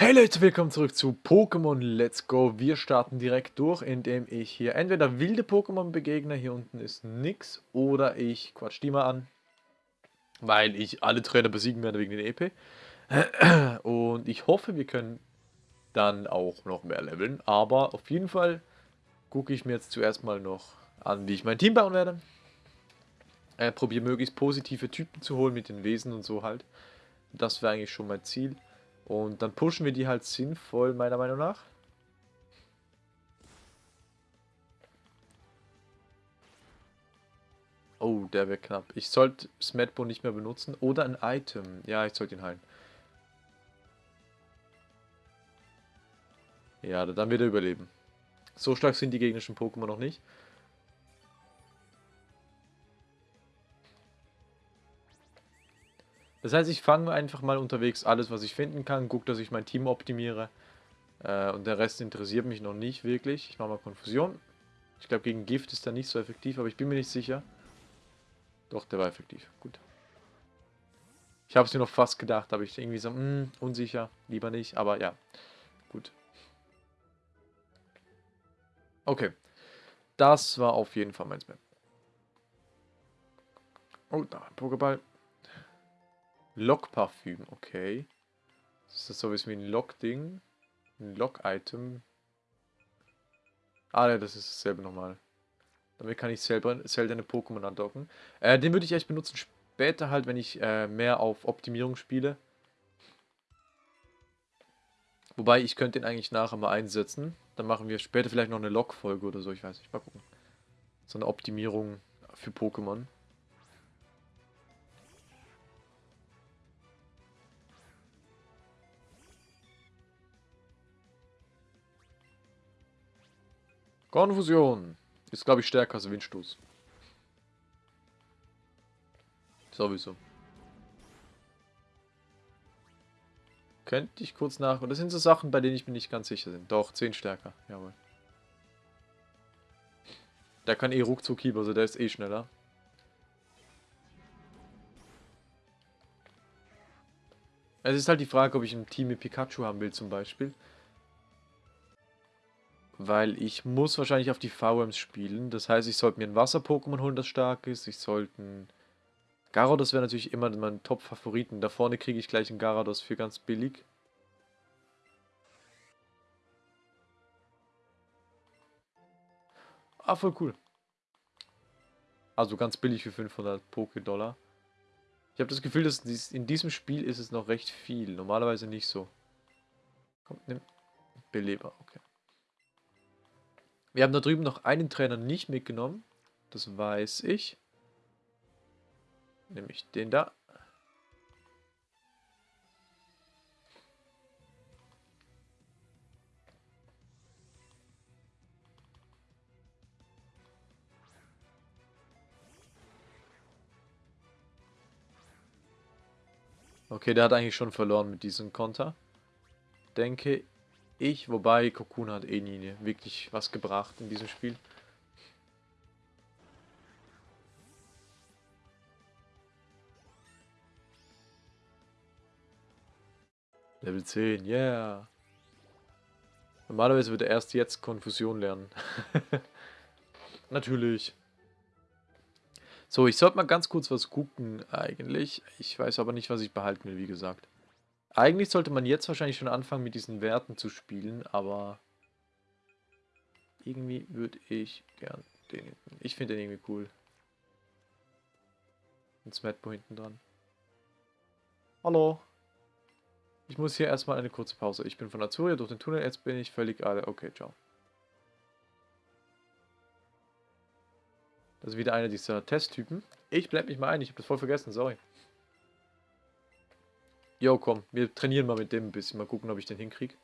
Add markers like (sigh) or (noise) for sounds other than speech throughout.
Hey Leute, willkommen zurück zu Pokémon Let's Go. Wir starten direkt durch, indem ich hier entweder wilde Pokémon begegne, hier unten ist nix, oder ich quatsch die mal an, weil ich alle Trainer besiegen werde wegen den EP. (clears throat) Und ich hoffe, wir können dann auch noch mehr leveln, aber auf jeden Fall gucke ich mir jetzt zuerst mal noch an, wie ich mein Team bauen werde. Äh, probiere möglichst positive Typen zu holen mit den Wesen und so halt. Das wäre eigentlich schon mein Ziel. Und dann pushen wir die halt sinnvoll, meiner Meinung nach. Oh, der wäre knapp. Ich sollte Smetbo nicht mehr benutzen. Oder ein Item. Ja, ich sollte ihn heilen. Ja, dann wird er überleben. So stark sind die gegnerischen Pokémon noch nicht. Das heißt, ich fange einfach mal unterwegs alles, was ich finden kann, gucke, dass ich mein Team optimiere. Äh, und der Rest interessiert mich noch nicht wirklich. Ich mache mal Konfusion. Ich glaube, gegen Gift ist er nicht so effektiv, aber ich bin mir nicht sicher. Doch, der war effektiv. Gut. Ich habe es mir noch fast gedacht, aber ich irgendwie so, mh, hm, unsicher, lieber nicht, aber ja. Gut. Okay. Das war auf jeden Fall mein Map. Oh, da, Pokéball. Lockparfüm, okay. Ist das sowas wie ein Lock-Ding? Ein Lock-Item? Ah, ja, das ist dasselbe nochmal. Damit kann ich selber seltene Pokémon andocken. Äh, den würde ich echt benutzen später halt, wenn ich äh, mehr auf Optimierung spiele. Wobei, ich könnte den eigentlich nachher mal einsetzen. Dann machen wir später vielleicht noch eine Log-Folge oder so, ich weiß nicht. Mal gucken. So eine Optimierung für Pokémon. Konfusion. Ist, glaube ich, stärker als Windstoß. Sowieso. Könnte ich kurz nach... Und das sind so Sachen, bei denen ich mir nicht ganz sicher bin. Doch, 10 stärker. Jawohl. Der kann eh ruckzuck Hieb, also der ist eh schneller. Es ist halt die Frage, ob ich ein Team mit Pikachu haben will zum Beispiel. Weil ich muss wahrscheinlich auf die VMs spielen. Das heißt, ich sollte mir ein Wasser-Pokémon holen, das stark ist. Ich sollte ein... Garados wäre natürlich immer mein Top-Favoriten. Da vorne kriege ich gleich einen Garados für ganz billig. Ah, voll cool. Also ganz billig für 500 Poké-Dollar. Ich habe das Gefühl, dass in diesem Spiel ist es noch recht viel. Normalerweise nicht so. Komm, nimm. Beleber, okay. Wir haben da drüben noch einen Trainer nicht mitgenommen. Das weiß ich. Nämlich den da. Okay, der hat eigentlich schon verloren mit diesem Konter. Denke ich, wobei Cocoon hat eh nie wirklich was gebracht in diesem Spiel. Level 10, yeah. Normalerweise würde er erst jetzt Konfusion lernen. (laughs) Natürlich. So, ich sollte mal ganz kurz was gucken eigentlich. Ich weiß aber nicht, was ich behalten will, wie gesagt. Eigentlich sollte man jetzt wahrscheinlich schon anfangen mit diesen Werten zu spielen, aber irgendwie würde ich gern den hinten. Ich finde den irgendwie cool. Ein Smetbo hinten dran. Hallo. Ich muss hier erstmal eine kurze Pause. Ich bin von Azuria durch den Tunnel, jetzt bin ich völlig alle. Okay, ciao. Das ist wieder einer dieser Testtypen. Ich blende mich mal ein, ich habe das voll vergessen, sorry. Jo, komm, wir trainieren mal mit dem ein bisschen. Mal gucken, ob ich den hinkriege.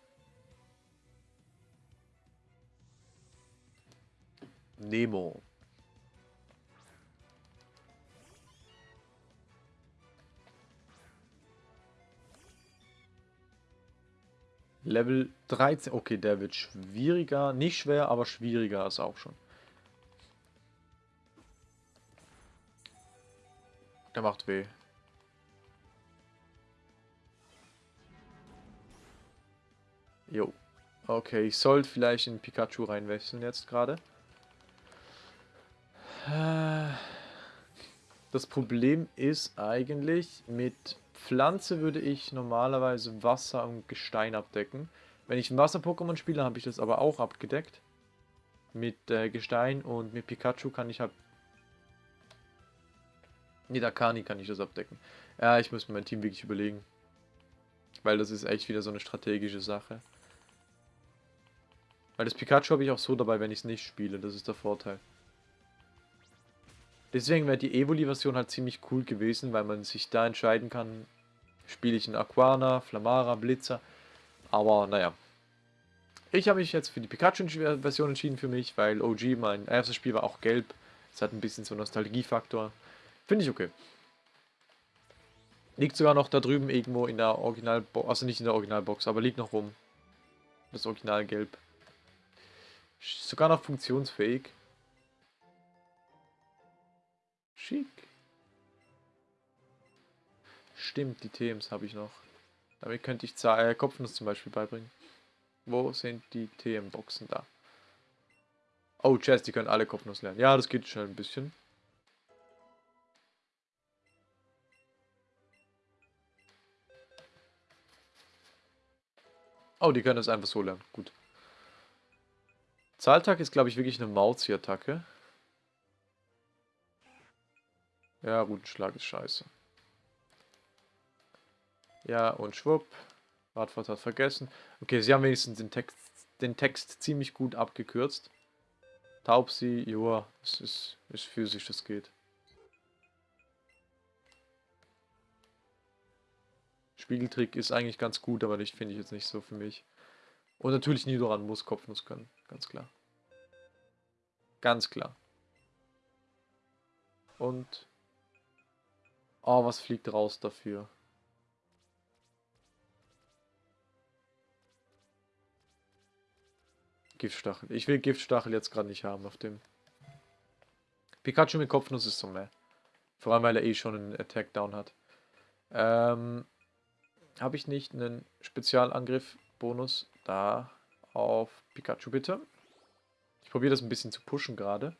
Nemo. Level 13. Okay, der wird schwieriger. Nicht schwer, aber schwieriger ist auch schon. Der macht weh. Jo. Okay, ich sollte vielleicht in Pikachu reinwechseln jetzt gerade. Das Problem ist eigentlich, mit Pflanze würde ich normalerweise Wasser und Gestein abdecken. Wenn ich ein Wasser-Pokémon spiele, habe ich das aber auch abgedeckt. Mit äh, Gestein und mit Pikachu kann ich halt... Mit Akani kann ich das abdecken. Ja, ich muss mir mein Team wirklich überlegen. Weil das ist echt wieder so eine strategische Sache. Weil das Pikachu habe ich auch so dabei, wenn ich es nicht spiele. Das ist der Vorteil. Deswegen wäre die Evoli-Version halt ziemlich cool gewesen, weil man sich da entscheiden kann, spiele ich einen Aquana, Flamara, Blitzer. Aber naja. Ich habe mich jetzt für die Pikachu-Version entschieden für mich, weil OG, mein erstes Spiel war auch gelb. Es hat ein bisschen so Nostalgiefaktor. Finde ich okay. Liegt sogar noch da drüben irgendwo in der Originalbox, also nicht in der Originalbox, aber liegt noch rum. Das Originalgelb. Sogar noch funktionsfähig. Schick. Stimmt, die TMs habe ich noch. Damit könnte ich äh, Kopfnuss zum Beispiel beibringen. Wo sind die TM-Boxen da? Oh, Chess, die können alle Kopfnuss lernen. Ja, das geht schon ein bisschen. Oh, die können das einfach so lernen. Gut. Zahltag ist, glaube ich, wirklich eine Mauzi-Attacke. Ja, Rutenschlag ist scheiße. Ja, und schwupp. Radfahrt hat vergessen. Okay, sie haben wenigstens den Text, den Text ziemlich gut abgekürzt. Taubsi, joa, es ist, ist physisch, das geht. Spiegeltrick ist eigentlich ganz gut, aber das finde ich jetzt nicht so für mich. Und natürlich Nidoran muss Kopfnuss können, ganz klar. Ganz klar. Und... Oh, was fliegt raus dafür? Giftstachel. Ich will Giftstachel jetzt gerade nicht haben auf dem. Pikachu mit Kopfnuss ist so mehr. Vor allem, weil er eh schon einen Attack Down hat. Ähm, Habe ich nicht einen Spezialangriff-Bonus da auf Pikachu bitte? Ich probiere das ein bisschen zu pushen gerade.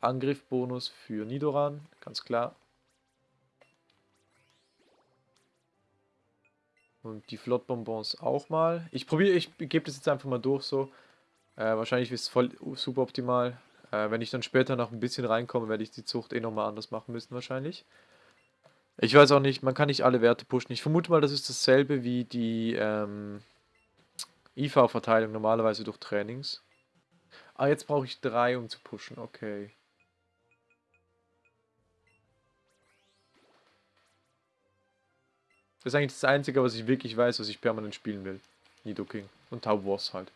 Angriffbonus für Nidoran, ganz klar. Und die Flottbonbons auch mal. Ich probiere, ich gebe das jetzt einfach mal durch so. Äh, wahrscheinlich ist es voll super optimal. Äh, wenn ich dann später noch ein bisschen reinkomme, werde ich die Zucht eh nochmal anders machen müssen wahrscheinlich. Ich weiß auch nicht, man kann nicht alle Werte pushen. Ich vermute mal, das ist dasselbe wie die ähm, IV-Verteilung normalerweise durch Trainings. Ah, jetzt brauche ich drei, um zu pushen. Okay. Das ist eigentlich das Einzige, was ich wirklich weiß, was ich permanent spielen will. Nidoking. Und Tau halt.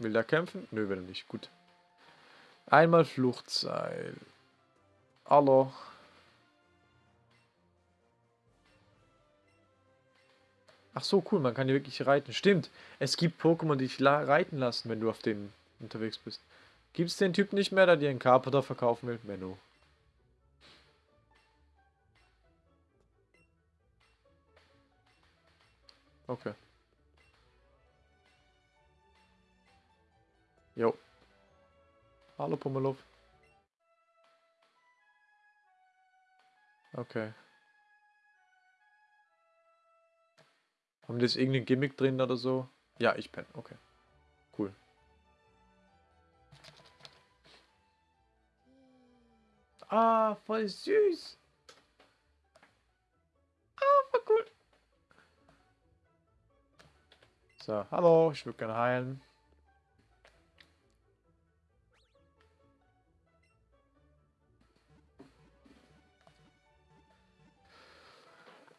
Will er kämpfen? Nö, will er nicht. Gut. Einmal Fluchtseil. Hallo. Ach so, cool, man kann hier wirklich reiten. Stimmt, es gibt Pokémon, die dich reiten lassen, wenn du auf denen unterwegs bist. Gibt es den Typ nicht mehr, der dir einen Carpenter verkaufen will? Menno. Okay. Jo. Hallo Pummeluff. Okay. Haben die jetzt irgendein Gimmick drin oder so? Ja, ich penne. Okay. Cool. Ah, voll süß. Ah, voll cool. So, hallo, ich würde gerne heilen.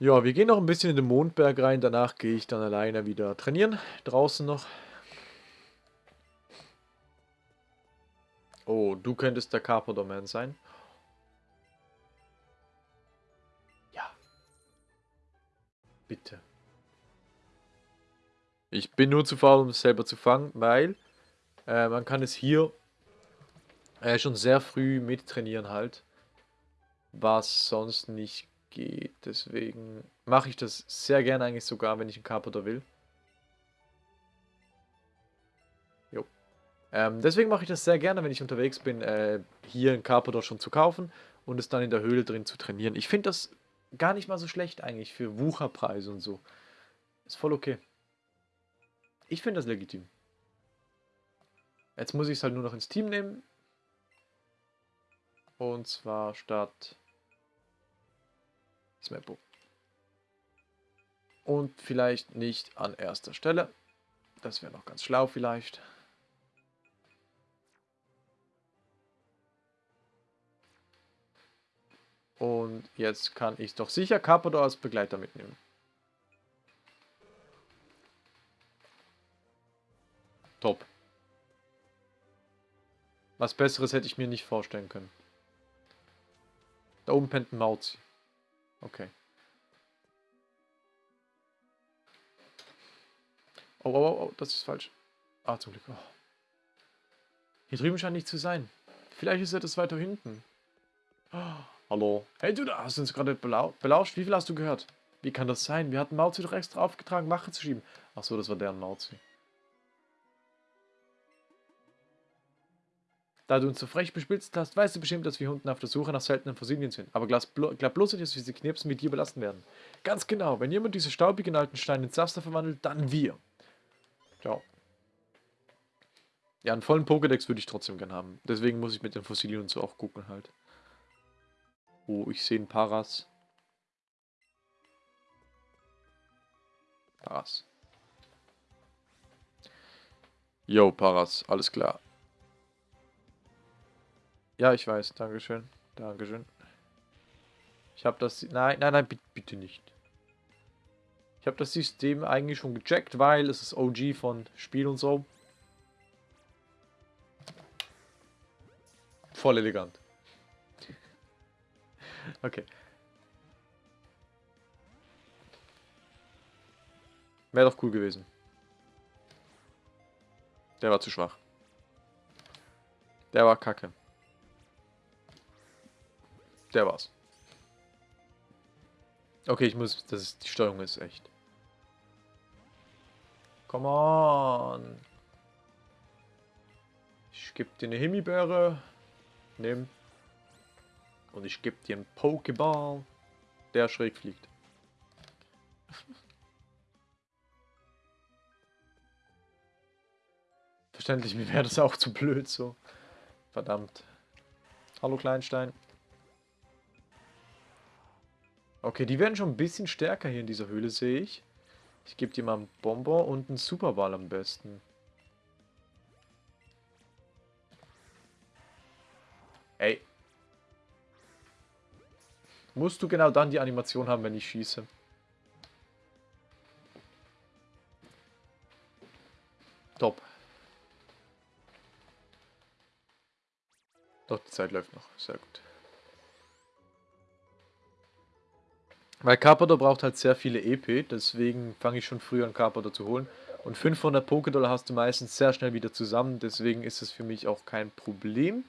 Ja, wir gehen noch ein bisschen in den Mondberg rein. Danach gehe ich dann alleine wieder trainieren. Draußen noch. Oh, du könntest der Carpador Man sein. Ja, Bitte. Ich bin nur zu faul, um es selber zu fangen, weil äh, man kann es hier äh, schon sehr früh mittrainieren halt. Was sonst nicht geht. Deswegen mache ich das sehr gerne eigentlich sogar, wenn ich einen Carpenter will. Jo. Ähm, deswegen mache ich das sehr gerne, wenn ich unterwegs bin, äh, hier einen Carpenter schon zu kaufen und es dann in der Höhle drin zu trainieren. Ich finde das gar nicht mal so schlecht eigentlich für Wucherpreise und so. Ist voll okay. Ich finde das legitim. Jetzt muss ich es halt nur noch ins Team nehmen. Und zwar statt Smappo. Und vielleicht nicht an erster Stelle. Das wäre noch ganz schlau vielleicht. Und jetzt kann ich doch sicher Carpador als Begleiter mitnehmen. Top. Was Besseres hätte ich mir nicht vorstellen können. Da oben pennt ein Mauzi. Okay. Oh, oh, oh, oh, das ist falsch. Ah, zum Glück. Oh. Hier drüben scheint nicht zu sein. Vielleicht ist er das weiter hinten. Oh, hallo. Hey, du, da hast du uns gerade belau belauscht. Wie viel hast du gehört? Wie kann das sein? Wir hatten Mauzi doch extra aufgetragen, Mache zu schieben. Ach so, das war deren Mauzi. Da du uns so frech bespitzt hast, weißt du bestimmt, dass wir Hunden auf der Suche nach seltenen Fossilien sind. Aber glaub bloß nicht, dass diese Knirpsen mit dir belassen werden. Ganz genau, wenn jemand diese staubigen alten Steine in Zaster verwandelt, dann wir. Ciao. Ja, einen vollen Pokédex würde ich trotzdem gern haben. Deswegen muss ich mit den Fossilien und so auch gucken halt. Oh, ich sehe ein Paras. Paras. Yo, Paras, alles klar. Ja, ich weiß. Dankeschön. Dankeschön. Ich habe das... Nein, nein, nein, bitte nicht. Ich habe das System eigentlich schon gecheckt, weil es ist OG von Spiel und so. Voll elegant. (laughs) Okay. Wäre doch cool gewesen. Der war zu schwach. Der war kacke. Der war's. Okay, ich muss... Das ist, die Steuerung ist echt. Come on. Ich gebe dir eine Himbeere. Nimm. Und ich gebe dir einen Pokéball, der schräg fliegt. Verständlich, mir wäre das auch zu blöd so. Verdammt. Hallo Kleinstein. Okay, die werden schon ein bisschen stärker hier in dieser Höhle, sehe ich. Ich gebe dir mal einen Bonbon und einen Superball am besten. Ey. Musst du genau dann die Animation haben, wenn ich schieße. Top. Doch, die Zeit läuft noch. Sehr gut. Weil Carpador braucht halt sehr viele EP, deswegen fange ich schon früher an Carpador zu holen. Und 500 Pokédollar hast du meistens sehr schnell wieder zusammen, deswegen ist es für mich auch kein Problem.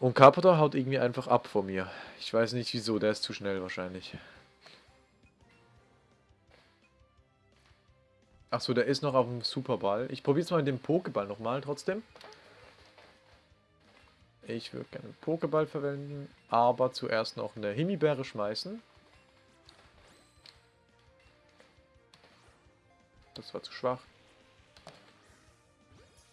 Und Carpador haut irgendwie einfach ab vor mir. Ich weiß nicht wieso, der ist zu schnell wahrscheinlich. Achso, der ist noch auf dem Superball. Ich probiere es mal mit dem Pokéball nochmal trotzdem. Ich würde gerne einen Pokéball verwenden, aber zuerst noch eine Himbeere schmeißen. Das war zu schwach.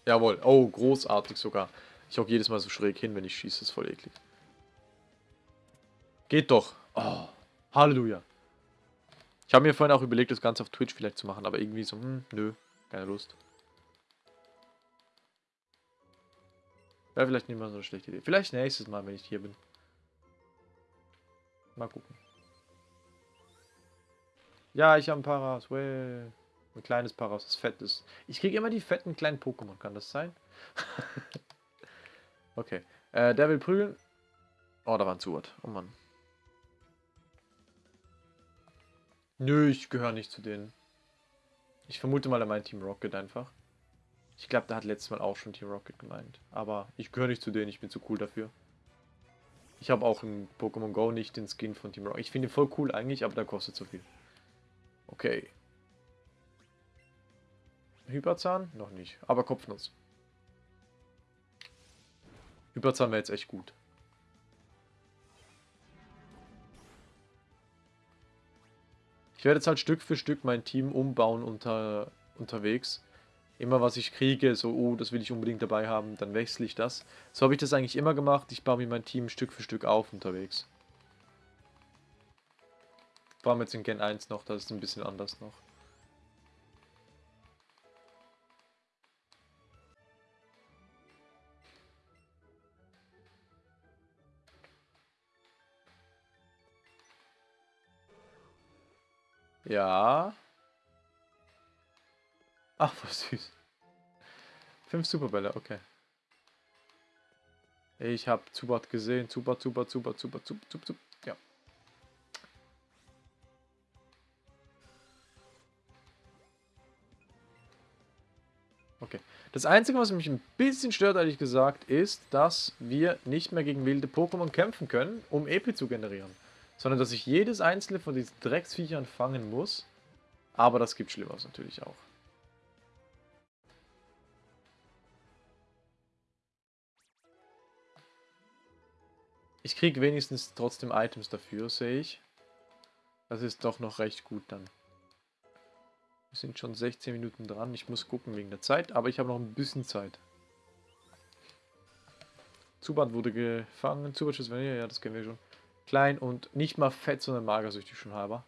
Jawohl. Oh, großartig sogar. Ich hocke jedes Mal so schräg hin, wenn ich schieße. Das ist voll eklig. Geht doch. Oh, Halleluja. Ich habe mir vorhin auch überlegt, das Ganze auf Twitch vielleicht zu machen, aber irgendwie so, hm, nö, keine Lust. Wäre vielleicht nicht mal so eine schlechte Idee. Vielleicht nächstes Mal, wenn ich hier bin. Mal gucken. Ja, ich habe ein Paras. Well. Ein kleines Paras, das fett ist. Ich kriege immer die fetten kleinen Pokémon. Kann das sein? (laughs) okay. Äh, der will prügeln. Oh, da war ein Zuhört. Oh Mann. Nö, ich gehöre nicht zu denen. Ich vermute mal, er meint Team Rocket einfach. Ich glaube, der hat letztes Mal auch schon Team Rocket gemeint. Aber ich gehöre nicht zu denen, ich bin zu cool dafür. Ich habe auch in Pokémon Go nicht den Skin von Team Rocket. Ich finde ihn voll cool eigentlich, aber der kostet zu viel. Okay. Hyperzahn? Noch nicht. Aber Kopfnuss. Hyperzahn wäre jetzt echt gut. Ich werde jetzt halt Stück für Stück mein Team umbauen unter, unterwegs. Immer was ich kriege, so, oh, das will ich unbedingt dabei haben, dann wechsle ich das. So habe ich das eigentlich immer gemacht. Ich baue mir mein Team Stück für Stück auf unterwegs. Vor allem jetzt in Gen 1 noch, das ist ein bisschen anders noch. Ja. Ach, was süß. Fünf Superbälle, okay. Ich habe Zubat gesehen. Zubat, Zubat, Zubat, Zubat, Zubat, Zubat, Zubat. Ja. Okay. Das Einzige, was mich ein bisschen stört, ehrlich gesagt, ist, dass wir nicht mehr gegen wilde Pokémon kämpfen können, um EP zu generieren sondern dass ich jedes einzelne von diesen Drecksviechern fangen muss. Aber das gibt Schlimmeres natürlich auch. Ich kriege wenigstens trotzdem Items dafür, sehe ich. Das ist doch noch recht gut dann. Wir sind schon 16 Minuten dran. Ich muss gucken wegen der Zeit, aber ich habe noch ein bisschen Zeit. Zubat wurde gefangen. Zubat Schuss ja, das kennen wir schon. Klein und nicht mal fett, sondern magersüchtig schon halber.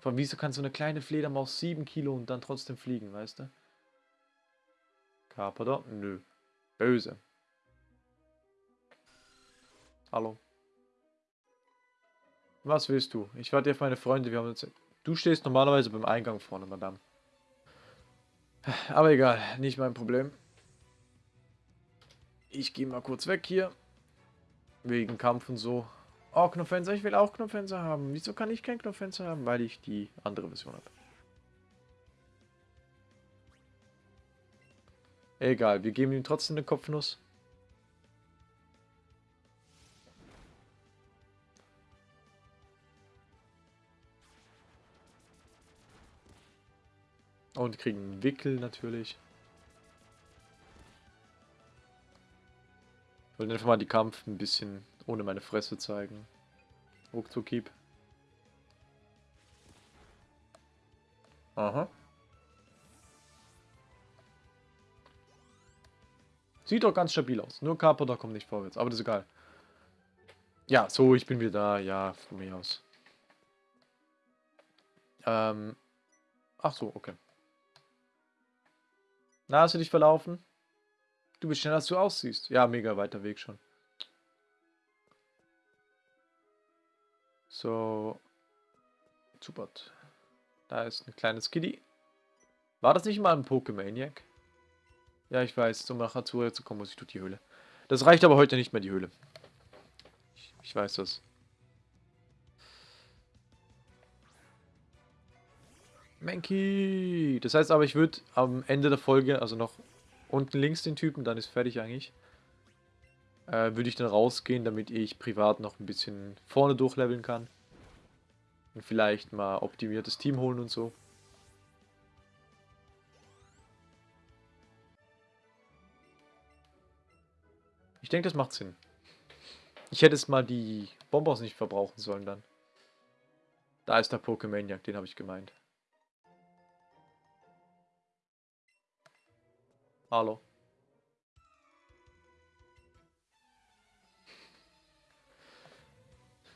Von wieso kann so eine kleine Fledermaus 7 Kilo und dann trotzdem fliegen, weißt du? Carpador? Nö. Böse. Hallo. Was willst du? Ich warte auf meine Freunde. Wir haben jetzt... Du stehst normalerweise beim Eingang vorne, Madame. Aber egal, nicht mein Problem. Ich gehe mal kurz weg hier. Wegen Kampf und so. Oh, Knopfenser, ich will auch Knopfenser haben. Wieso kann ich kein Knopfenser haben? Weil ich die andere Version habe. Egal, wir geben ihm trotzdem eine Kopfnuss. Und kriegen einen Wickel natürlich. Ich wollte einfach mal die Kampf ein bisschen ohne meine Fresse zeigen. Ruckzuckieb. Aha. Sieht doch ganz stabil aus. Nur Carpenter kommt nicht vorwärts. Aber das ist egal. Ja, so, ich bin wieder da. Ja, von mir aus. Ähm. Ach so, okay. Na, hast du dich verlaufen? Du bist schneller, als du aussiehst. Ja, mega weiter Weg schon. So. Zubat. Da ist ein kleines Kitty. War das nicht mal ein Pokemaniac? Ja, ich weiß. Um nach Azure zu kommen, muss ich durch die Höhle. Das reicht aber heute nicht mehr, die Höhle. Ich, ich weiß das. Mankey! Das heißt aber, ich würde am Ende der Folge, also noch unten links den Typen, dann ist fertig eigentlich, äh, würde ich dann rausgehen, damit ich privat noch ein bisschen vorne durchleveln kann. Und vielleicht mal optimiertes Team holen und so. Ich denke, das macht Sinn. Ich hätte es mal die Bombos nicht verbrauchen sollen dann. Da ist der Pokémaniac, den habe ich gemeint. Hallo.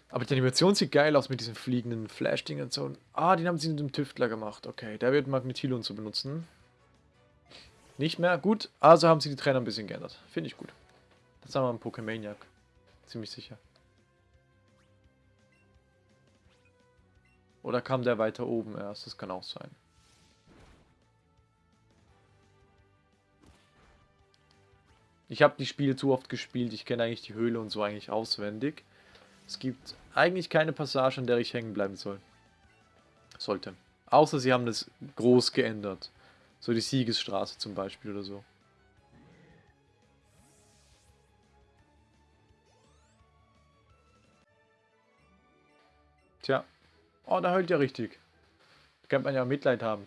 Aber die Animation sieht geil aus mit diesen fliegenden Flash-Dingen und so. Ah, den haben sie mit dem Tüftler gemacht. Okay, der wird Magnetilon zu benutzen. Nicht mehr? Gut. Also haben sie die Trainer ein bisschen geändert. Finde ich gut. Das haben wir im Pokémaniac. Ziemlich sicher. Oder kam der weiter oben erst? Das kann auch sein. Ich habe die Spiele zu oft gespielt. Ich kenne eigentlich die Höhle und so eigentlich auswendig. Es gibt eigentlich keine Passage, an der ich hängen bleiben soll. Sollte. Außer sie haben das groß geändert. So die Siegesstraße zum Beispiel oder so. Tja. Oh, da heult ja richtig. Da könnte man ja Mitleid haben.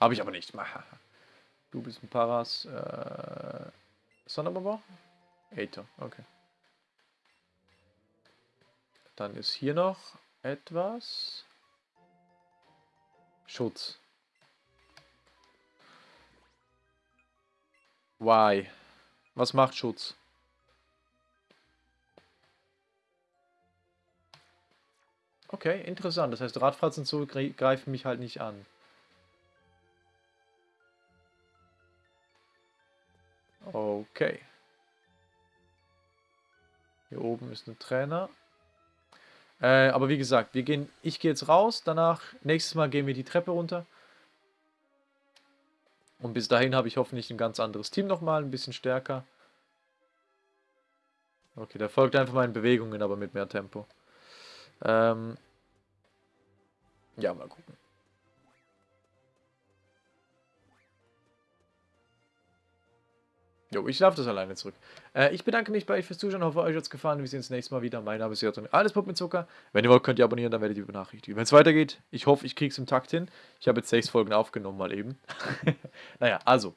Habe ich aber nicht. (laughs) Du bist ein Paras. Äh, Sonderbomber? Aether, okay. Dann ist hier noch etwas. Schutz. Why? Was macht Schutz? Okay, interessant. Das heißt, Radfratzen so greifen mich halt nicht an. Okay. Hier oben ist ein Trainer. Äh, aber wie gesagt, wir gehen, ich gehe jetzt raus. Danach, nächstes Mal gehen wir die Treppe runter. Und bis dahin habe ich hoffentlich ein ganz anderes Team nochmal, ein bisschen stärker. Okay, der folgt einfach meinen Bewegungen, aber mit mehr Tempo. Ähm ja, mal gucken. Jo, ich laufe das alleine zurück. Äh, ich bedanke mich bei euch fürs Zuschauen, hoffe euch hat es gefallen. Wir sehen uns das nächste Mal wieder. Mein Name ist Jörg Alles Pop mit Zucker. Wenn ihr wollt, könnt ihr abonnieren, dann werdet ihr benachrichtigt. Wenn es weitergeht, ich hoffe, ich kriege es im Takt hin. Ich habe jetzt sechs Folgen aufgenommen, mal eben. (laughs) naja, also,